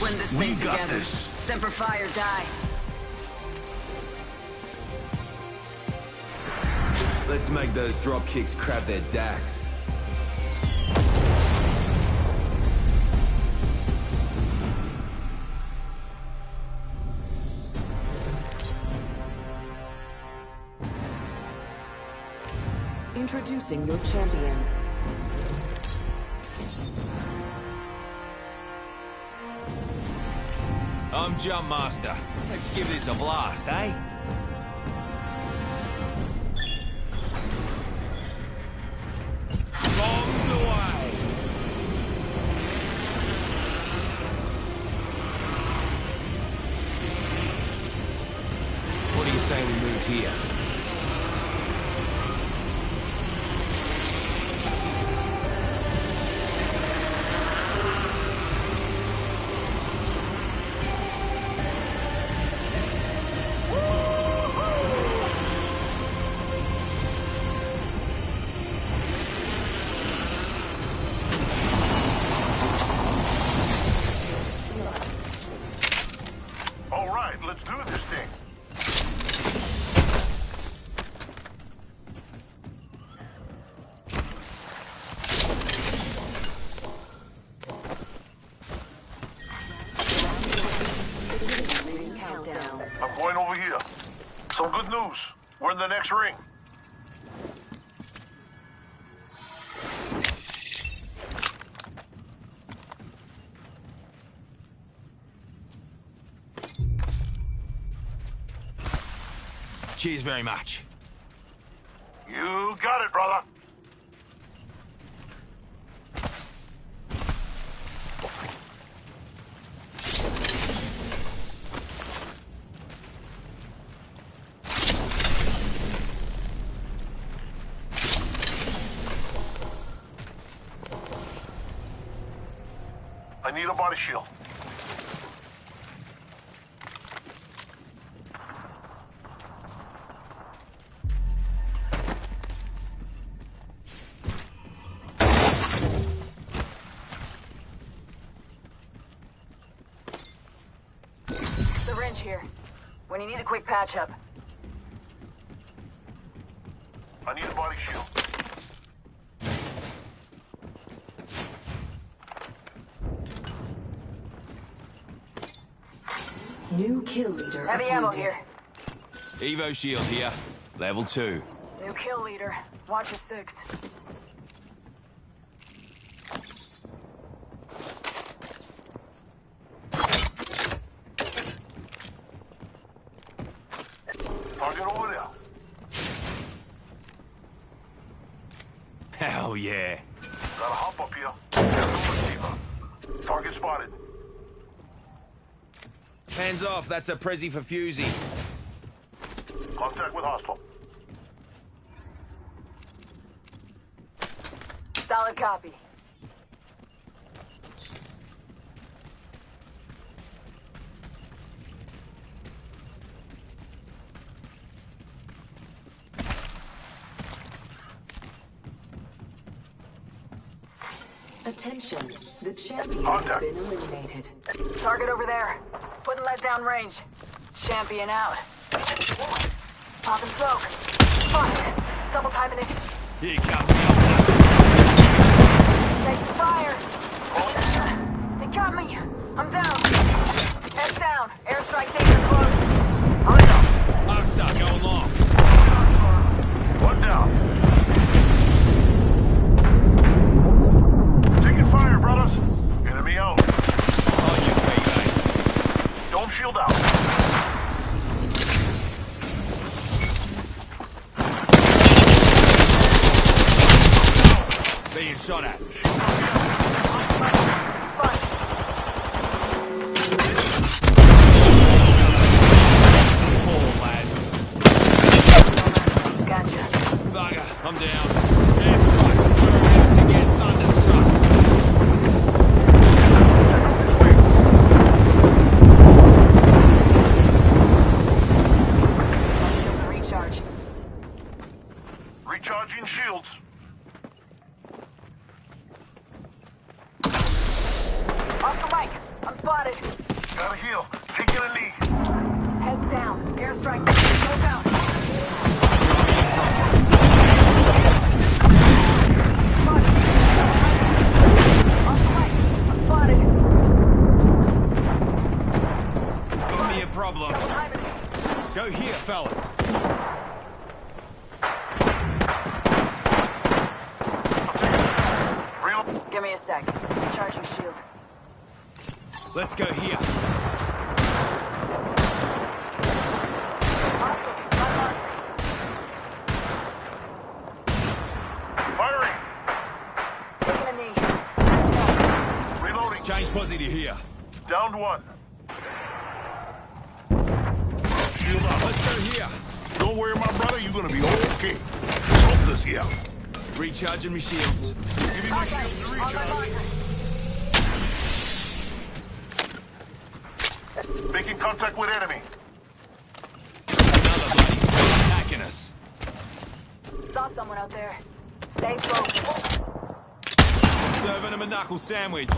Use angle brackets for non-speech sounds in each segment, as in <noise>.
this. We'll win this we thing got together. this. Semper Fi or die. Let's make those drop kicks crab their dacks. Introducing your champion. Jump Master. Let's give this a blast, eh? What you we move here? Some good news. We're in the next ring. Cheers very much. You got it, brother. I a shield. Syringe here. When you need a quick patch up. I need a body shield. New kill leader. Heavy ammo here. Evo shield here. Level 2. New kill leader. Watch your six. Target over there. Hell yeah. Gotta hop up here. Got. Target spotted. Hands off, that's a Prezi for Fusey. Contact with hostile. Solid copy. Attention. The champion has been eliminated. Target over there. Putting lead down range. Champion out. Popping smoke. Fuck. Double timing it. He comes the Take fire. They got me. I'm down. Head down. Airstrike danger close. Hurry up. Arcstar going long. One down. Taking fire, brothers. Enemy out. Dome shield out. Being shot at. Fun. Four lads. Gotcha. Bugger, I'm down. Airstrike. We're about to get thunderstruck. Shields and recharge. Recharging shields. Off the mic. I'm spotted. Gotta heal. Taking a knee. Heads down. Airstrike. Smoke out. Spotted. On. I'm spotted. Got me a problem. Go here, fellas. Real. Give me a sec. Charging shield. Let's go here. Hostile. My mark. Firing. Taking a knee. Patching up. Reloading. Change positive here. Downed one. Shield up. Let's go here. Don't worry, my brother. You're gonna be okay. Smoke this here. Recharging my shields. Give me my Okay. shield to recharge. Making contact with enemy. Another bloody squad attacking us. Saw someone out there. Stay focused. Serving him a knuckle sandwich.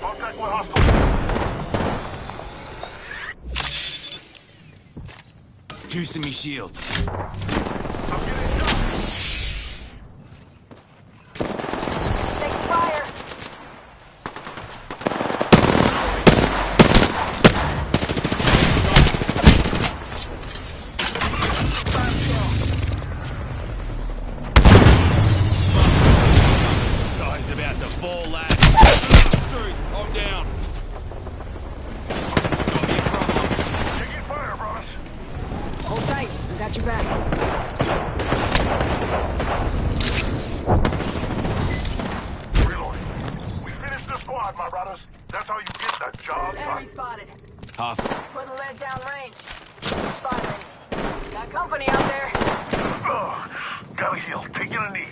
Contact with hostile. Juicing me shields. I'm getting shot. Taking fire. Guy's about to fall, lad. Dude, I'm down. Got me a problem. Taking fire, brothers. Hold tight. We got your back. Reloading. We finished the squad, my brothers. That's how you get the job done. Enemy spotted. Tough. Putting lead down range. Spotted. Got company out there. Ugh. Gotta heal. Taking a knee.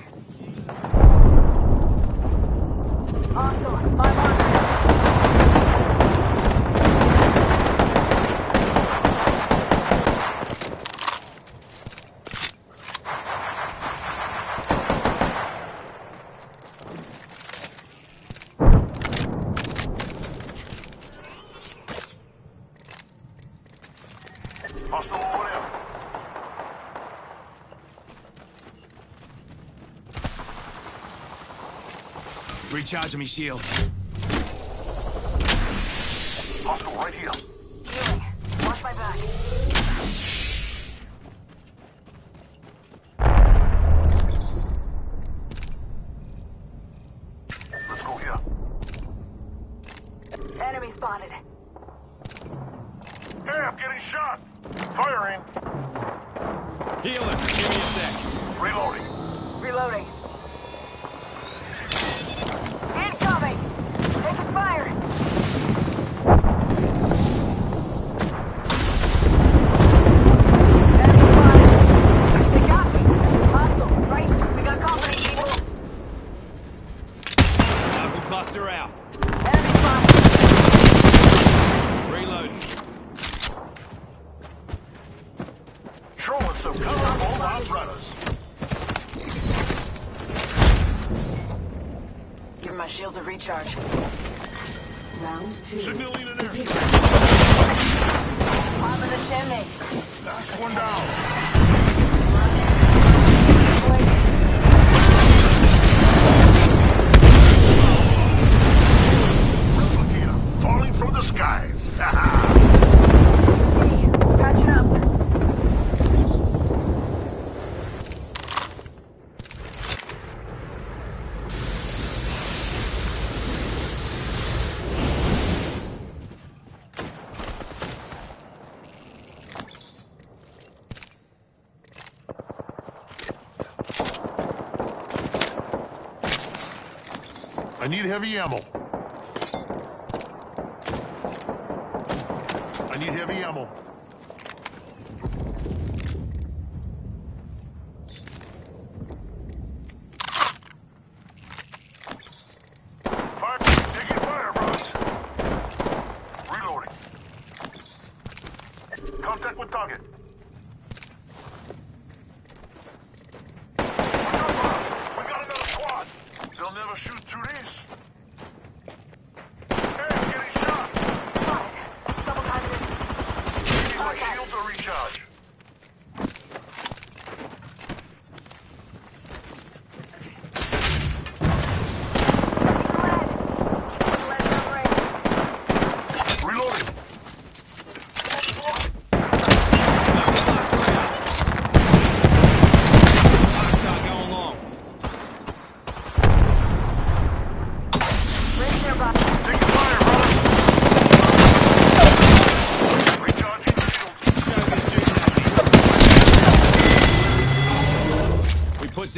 Hostile. My marker. Hostile over there. Recharging me shield. Hostile right here. Shields heavy ammo. I need heavy ammo. Fire! Taking fire, brothers.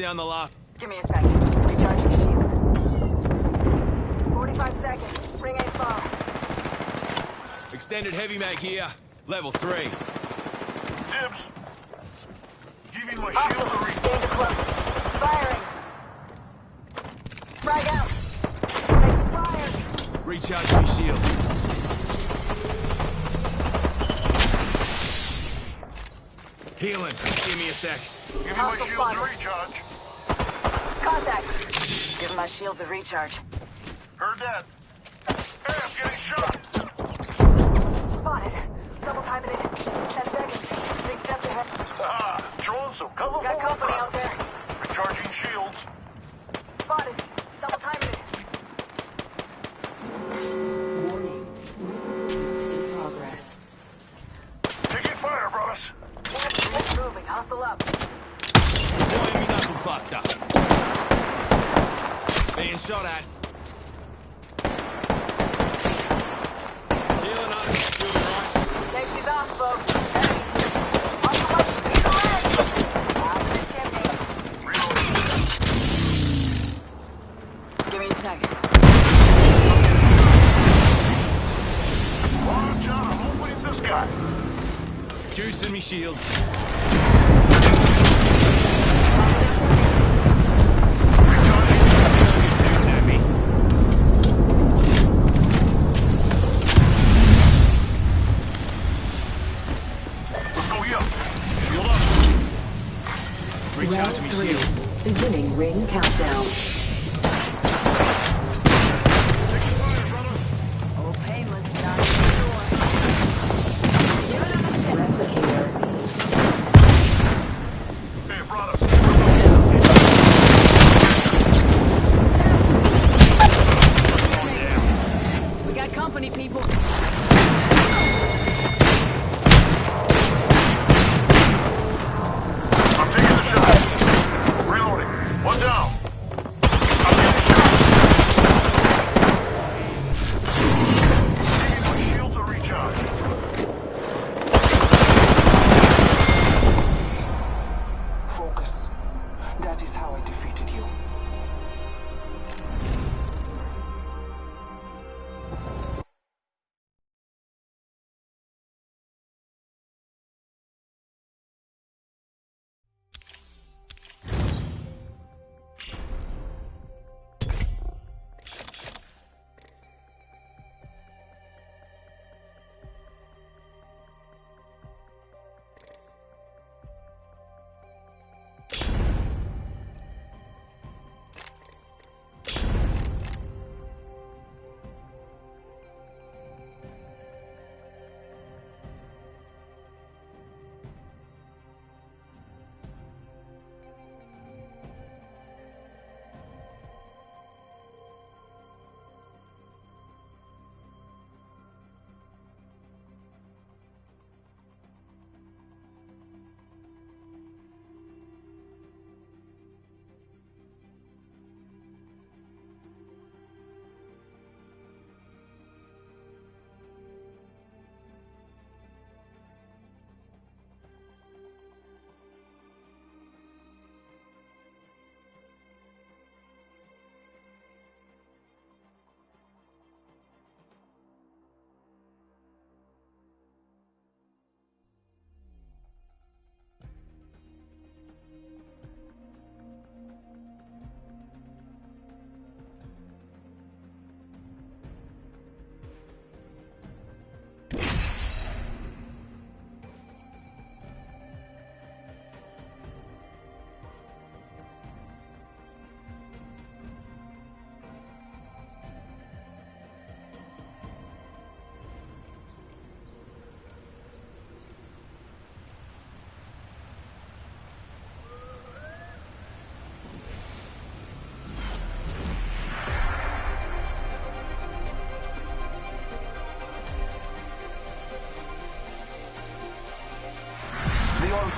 Reloading. Contact with target. We down the last. Give me a second. Recharge your shields. 45 seconds. Ring ain't far. Extended heavy mag here. Level 3. Dibs. Giving my ah. shield a reach. Danger close. Firing. Frag out. Taking fire. Recharge my shield. Healing. Give me a sec. Giving my Hostile shields a spotted. recharge. Contact. Give my shields a recharge. Heard that. Hey, I'm getting shot. Spotted. Double timing it. 10 seconds. Big steps ahead. Ah, throwing some cover Got company out there. Recharging shields. Spotted. Double timing it. Warning. In progress. Taking fire, brothers. Moving. Hustle up. Deploying me knuckle cluster. Being shot at. Healing up. Doing right. Safety's off, folks. On the way. He's alert. Out of the. Give me a second. Watch out, I'm opening this guy. Juicing me shields.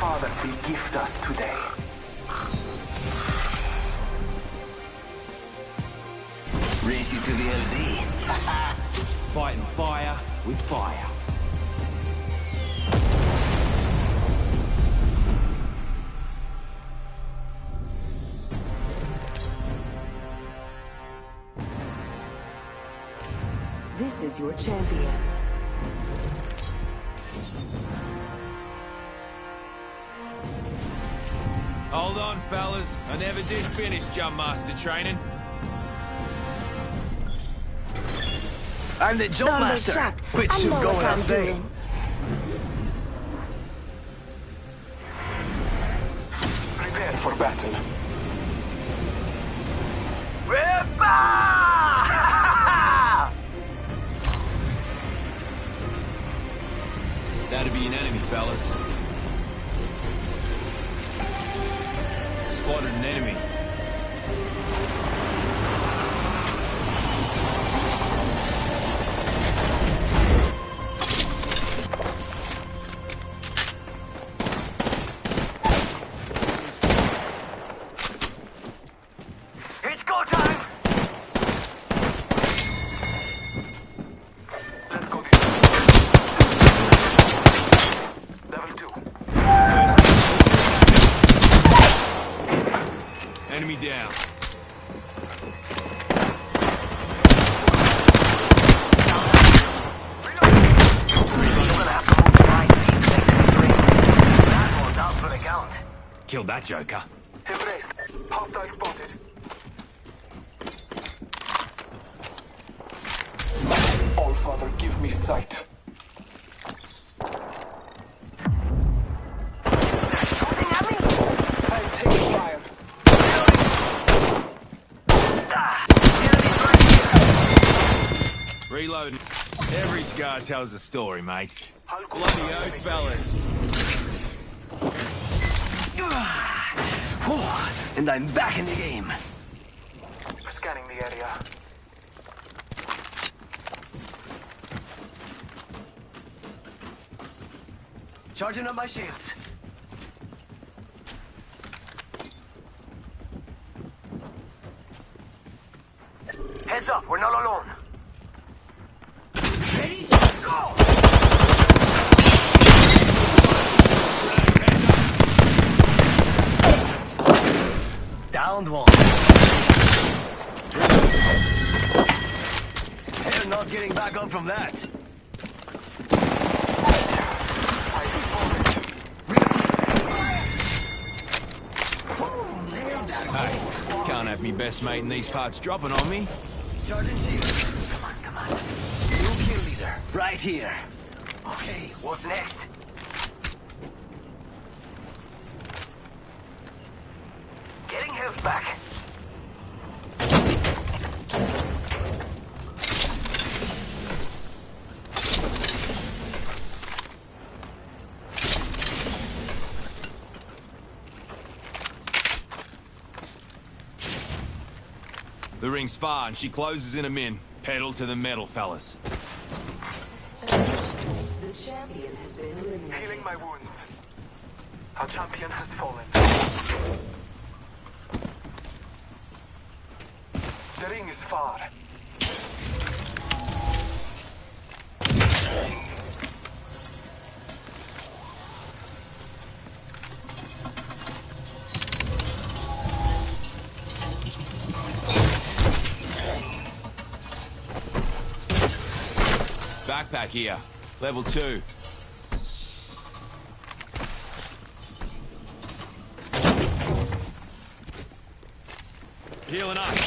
Father will gift us today. Race you to the LZ. <laughs> Fighting fire with fire. This is your champion. Hold on, fellas. I never did finish jump master training. I'm the jump Don't be master, shocked. which I should know go what without I'm saying. doing. Prepare for battle. That'd be an enemy, fellas. Spotted an enemy. That joker. Embrace. Hostile spotted. All Father, give me sight. Shooting at me? I'm taking fire. The enemy's right here. Reloading. Every scar tells a story, mate. Bloody oath, fellas. And I'm back in the game. Scanning the area. Charging up my shields. Heads up, we're not alone. Getting back up from that. Hey, can't have me best mate in these parts dropping on me. Sergeant Shields. Come on, come on. New kill leader. Right here. Okay, what's next? Getting health back. The ring's far and she closes in a min. Pedal to the metal, fellas. The champion has been eliminated. Healing my wounds. Our champion has fallen. The ring is far. Backpack here. Level two. Healing up.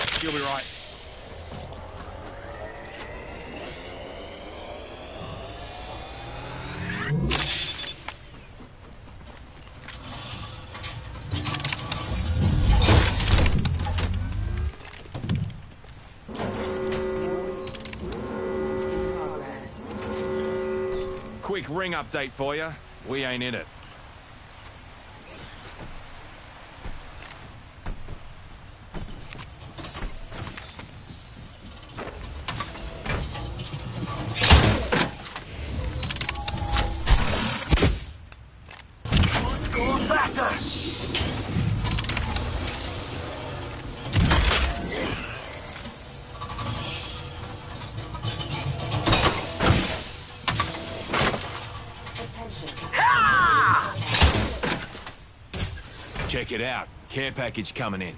Ring update for you. We ain't in it. Check it out. Care package coming in.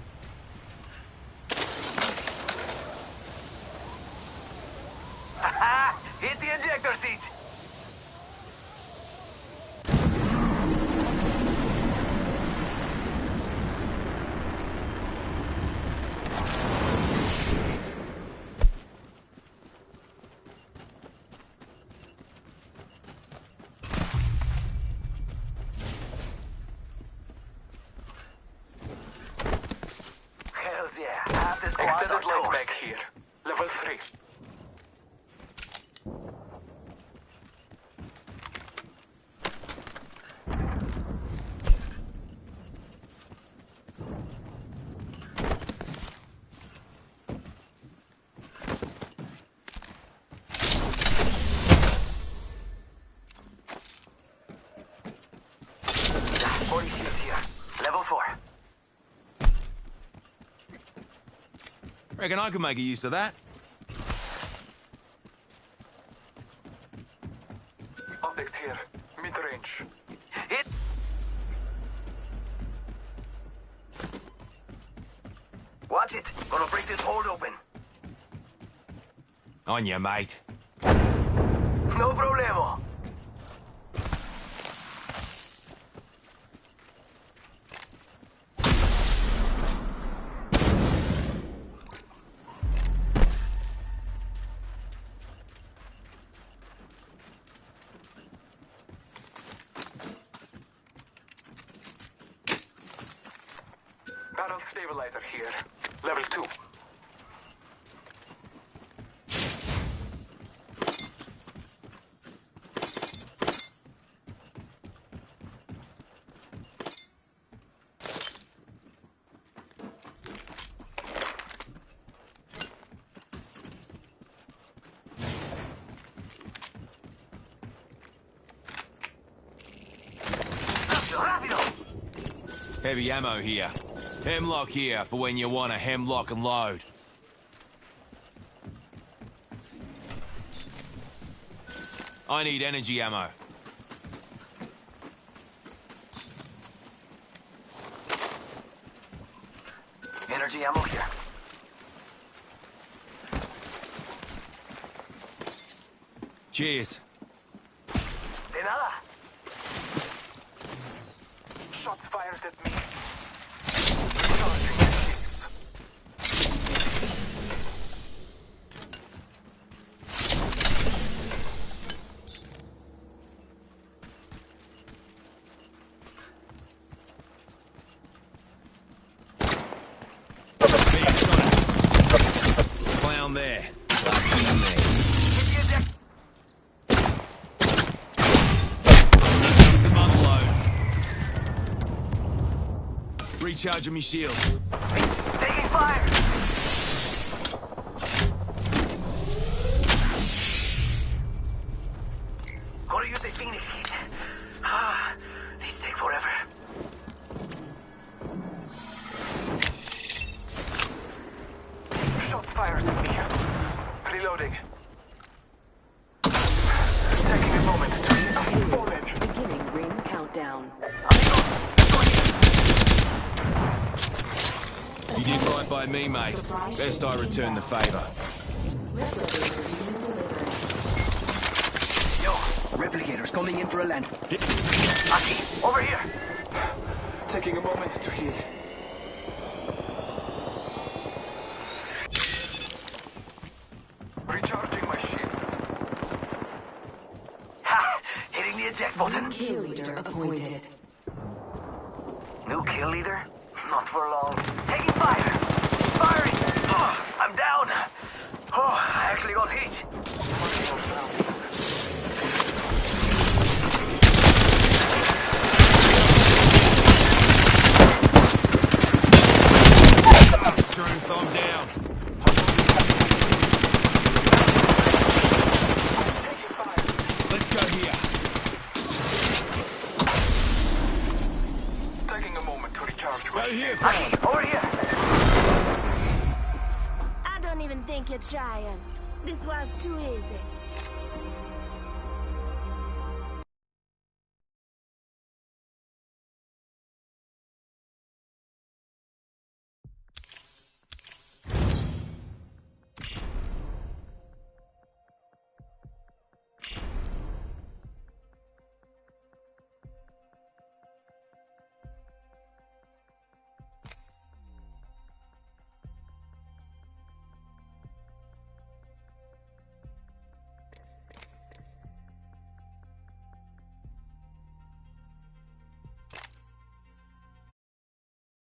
Bag here. Level 3. Yeah, 40 shields here. Level 4. Reckon I could make a use of that. Optics here. Mid-range. Hit. Watch it. Gonna break this hold open. On you, mate. No problemo. Barrel stabilizer here. Level 2. Rápido. Heavy ammo here. Hemlock here for when you want to hemlock and load. I need energy ammo. Energy ammo here. Cheers. De nada. Shots fired at me. Charging my shields. Clown there. Lucky me. Hit the eject. Some unload. Recharging my shield. Best I return the favour. Yo, Replicators coming in for a land. Aki, over here. Taking a moment to heal. Recharging my shields. Ha! Hitting the eject button. Kill leader appointed. New kill leader? Not for long. Taking fire! Firing! Oh, I'm down! Oh, I actually got hit. Throwing thumb down. Taking fire. Let's go here. Taking a moment to recharge Go my here, shields. fella. Aki, over here. I don't even think you're trying. This was too easy.